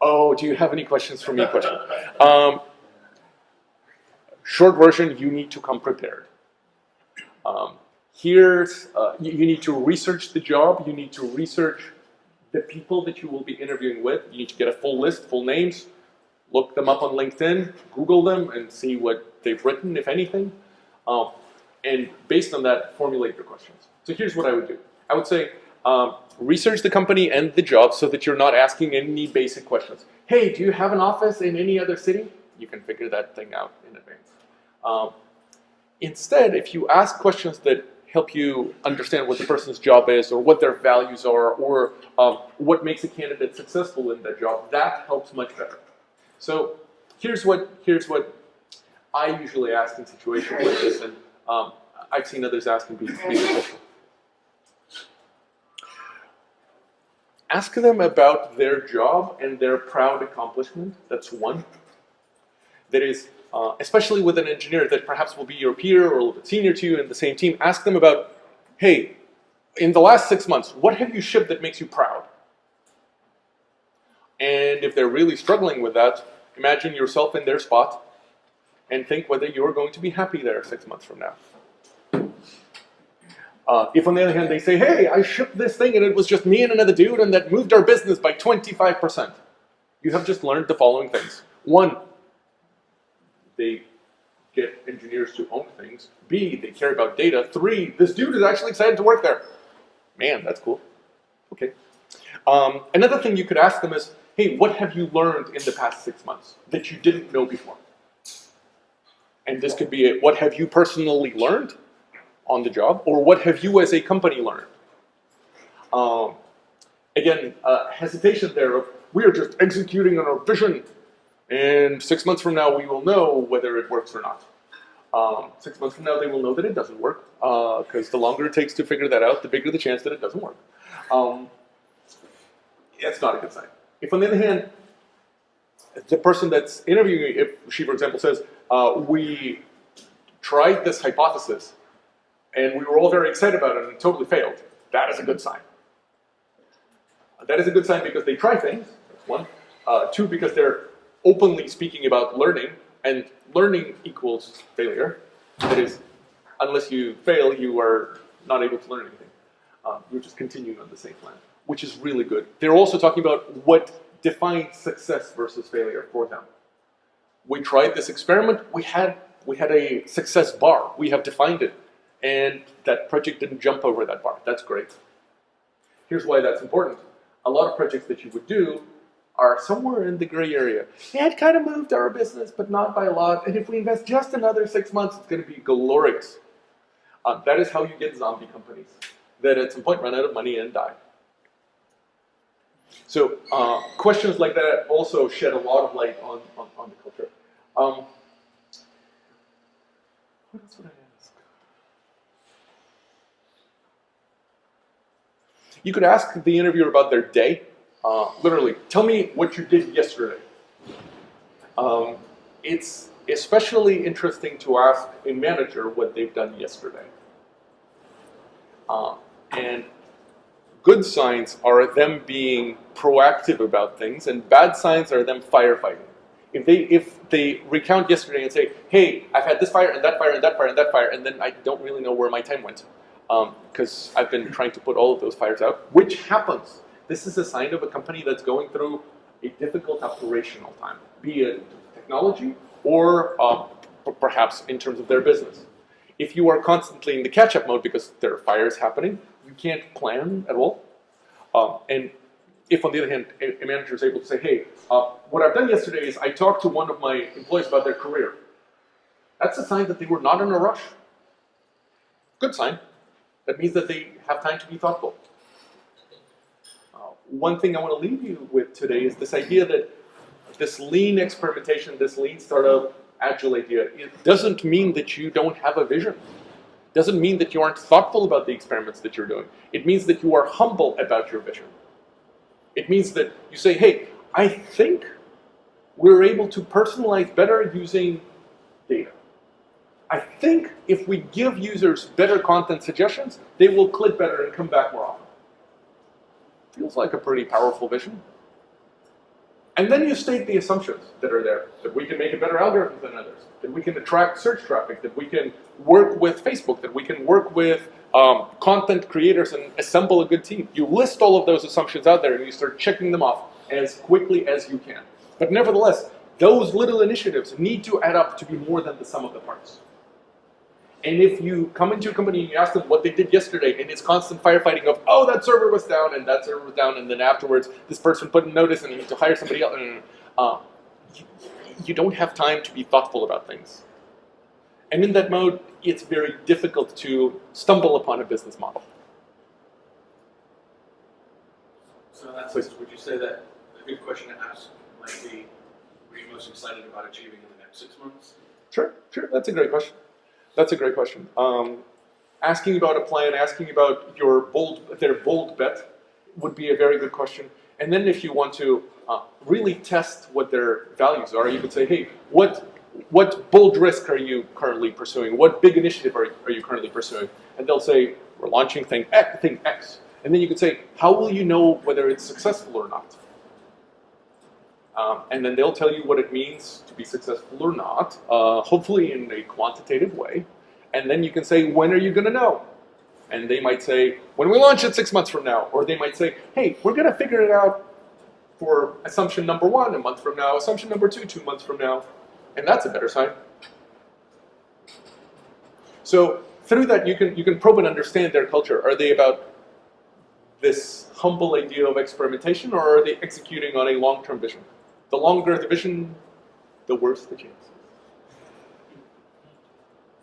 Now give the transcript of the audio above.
Oh, do you have any questions for me? Question. Um, short version, you need to come prepared. Um, here's, uh, you, you need to research the job, you need to research the people that you will be interviewing with. You need to get a full list, full names, look them up on LinkedIn, Google them, and see what they've written, if anything. Um, and based on that, formulate your questions. So here's what I would do. I would say, um, research the company and the job so that you're not asking any basic questions. Hey, do you have an office in any other city? You can figure that thing out in advance. Um, instead, if you ask questions that help you understand what the person's job is or what their values are or um, what makes a candidate successful in that job, that helps much better. So here's what, here's what I usually ask in situations like this, and um, I've seen others ask be, be successful. Ask them about their job and their proud accomplishment. That's one. That is, uh, especially with an engineer that perhaps will be your peer or a little bit senior to you in the same team, ask them about, hey, in the last six months, what have you shipped that makes you proud? And if they're really struggling with that, imagine yourself in their spot and think whether you're going to be happy there six months from now. Uh, if on the other hand they say, hey, I shipped this thing and it was just me and another dude and that moved our business by 25%, you have just learned the following things. One, they get engineers to own things. B, they care about data. Three, this dude is actually excited to work there. Man, that's cool. Okay. Um, another thing you could ask them is, hey, what have you learned in the past six months that you didn't know before? And this could be a, what have you personally learned on the job, or what have you as a company learned? Um, again, uh, hesitation there of, we are just executing on our vision, and six months from now we will know whether it works or not. Um, six months from now they will know that it doesn't work, because uh, the longer it takes to figure that out, the bigger the chance that it doesn't work. Um, that's not a good sign. If on the other hand, the person that's interviewing, if she, for example, says, uh, we tried this hypothesis and we were all very excited about it and it totally failed, that is a good sign. That is a good sign because they try things, that's one. Uh, two, because they're openly speaking about learning, and learning equals failure. That is, unless you fail, you are not able to learn anything. Um, you're just continuing on the same plan, which is really good. They're also talking about what defines success versus failure for them. We tried this experiment, we had, we had a success bar, we have defined it, and that project didn't jump over that bar. That's great. Here's why that's important. A lot of projects that you would do are somewhere in the gray area. Yeah, it kind of moved our business, but not by a lot. And if we invest just another six months, it's going to be glorious. Uh, that is how you get zombie companies that at some point run out of money and die. So uh, questions like that also shed a lot of light on, on, on the culture. Um, what else would I You could ask the interviewer about their day. Uh, literally, tell me what you did yesterday. Um, it's especially interesting to ask a manager what they've done yesterday. Uh, and good signs are them being proactive about things, and bad signs are them firefighting. If they if they recount yesterday and say, "Hey, I've had this fire and that fire and that fire and that fire," and then I don't really know where my time went because um, I've been trying to put all of those fires out, which happens. This is a sign of a company that's going through a difficult operational time, be it technology or um, perhaps in terms of their business. If you are constantly in the catch-up mode because there are fires happening, you can't plan at all. Um, and if, on the other hand, a, a, manager is able to say, hey, uh, what I've done yesterday is I talked to one of my employees about their career. That's a sign that they were not in a rush. Good sign. That means that they have time to be thoughtful. Uh, one thing I want to leave you with today is this idea that this lean experimentation, this lean startup, agile idea, it doesn't mean that you don't have a vision. It doesn't mean that you aren't thoughtful about the experiments that you're doing. It means that you are humble about your vision. It means that you say, hey, I think we're able to personalize better using data. I think if we give users better content suggestions, they will click better and come back more often. Feels like a pretty powerful vision. And then you state the assumptions that are there, that we can make a better algorithm than others, that we can attract search traffic, that we can work with Facebook, that we can work with um, content creators and assemble a good team. You list all of those assumptions out there and you start checking them off as quickly as you can. But nevertheless, those little initiatives need to add up to be more than the sum of the parts. And if you come into a company and you ask them what they did yesterday, and it's constant firefighting of, oh, that server was down, and that server was down, and then afterwards this person put a notice and you need to hire somebody else, uh, you, you don't have time to be thoughtful about things. And in that mode, it's very difficult to stumble upon a business model. So in that sense, would you say that a good question to ask might be, what are you most excited about achieving in the next six months? Sure, sure. That's a great question. That's a great question. Um, asking about a plan, asking about your bold, their bold bet, would be a very good question. And then if you want to uh, really test what their values are, you could say, hey, what what bold risk are you currently pursuing? What big initiative are, are you currently pursuing? And they'll say, we're launching thing X, thing X. And then you could say, how will you know whether it's successful or not? Um, and then they'll tell you what it means to be successful or not, uh, hopefully in a quantitative way. And then you can say, when are you going to know? And they might say, when we launch it six months from now. Or they might say, hey, we're going to figure it out for assumption number one a month from now, assumption number two two months from now. And that's a better sign. So through that, you can, you can probe and understand their culture. Are they about this humble idea of experimentation, or are they executing on a long-term vision? The longer the vision, the worse the chance.